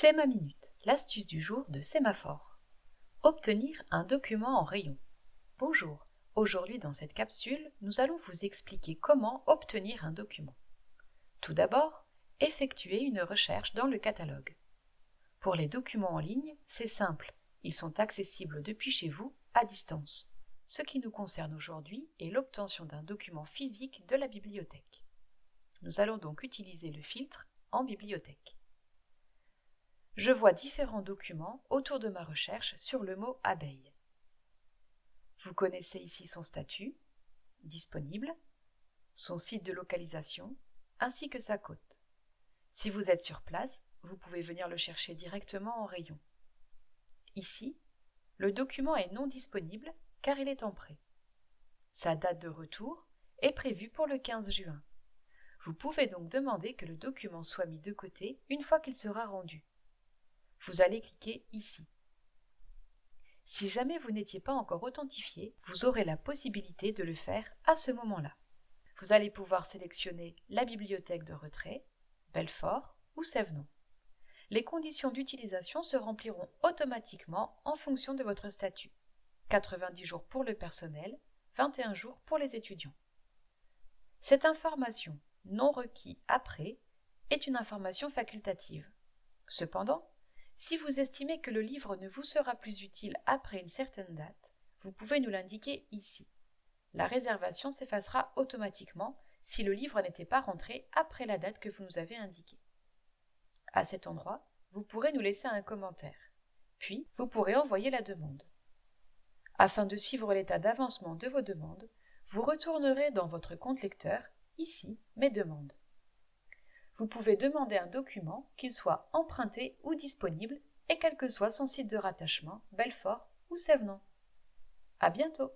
C'est ma minute, l'astuce du jour de Sémaphore. Obtenir un document en rayon. Bonjour, aujourd'hui dans cette capsule, nous allons vous expliquer comment obtenir un document. Tout d'abord, effectuez une recherche dans le catalogue. Pour les documents en ligne, c'est simple, ils sont accessibles depuis chez vous, à distance. Ce qui nous concerne aujourd'hui est l'obtention d'un document physique de la bibliothèque. Nous allons donc utiliser le filtre en bibliothèque. Je vois différents documents autour de ma recherche sur le mot abeille. Vous connaissez ici son statut, disponible, son site de localisation, ainsi que sa cote. Si vous êtes sur place, vous pouvez venir le chercher directement en rayon. Ici, le document est non disponible car il est en prêt. Sa date de retour est prévue pour le 15 juin. Vous pouvez donc demander que le document soit mis de côté une fois qu'il sera rendu vous allez cliquer ici. Si jamais vous n'étiez pas encore authentifié, vous aurez la possibilité de le faire à ce moment-là. Vous allez pouvoir sélectionner la bibliothèque de retrait, Belfort ou Sévenon. Les conditions d'utilisation se rempliront automatiquement en fonction de votre statut. 90 jours pour le personnel, 21 jours pour les étudiants. Cette information, non requis après, est une information facultative. Cependant, si vous estimez que le livre ne vous sera plus utile après une certaine date, vous pouvez nous l'indiquer ici. La réservation s'effacera automatiquement si le livre n'était pas rentré après la date que vous nous avez indiquée. À cet endroit, vous pourrez nous laisser un commentaire. Puis, vous pourrez envoyer la demande. Afin de suivre l'état d'avancement de vos demandes, vous retournerez dans votre compte lecteur, ici, Mes demandes vous pouvez demander un document, qu'il soit emprunté ou disponible, et quel que soit son site de rattachement, Belfort ou Sévenon. À bientôt!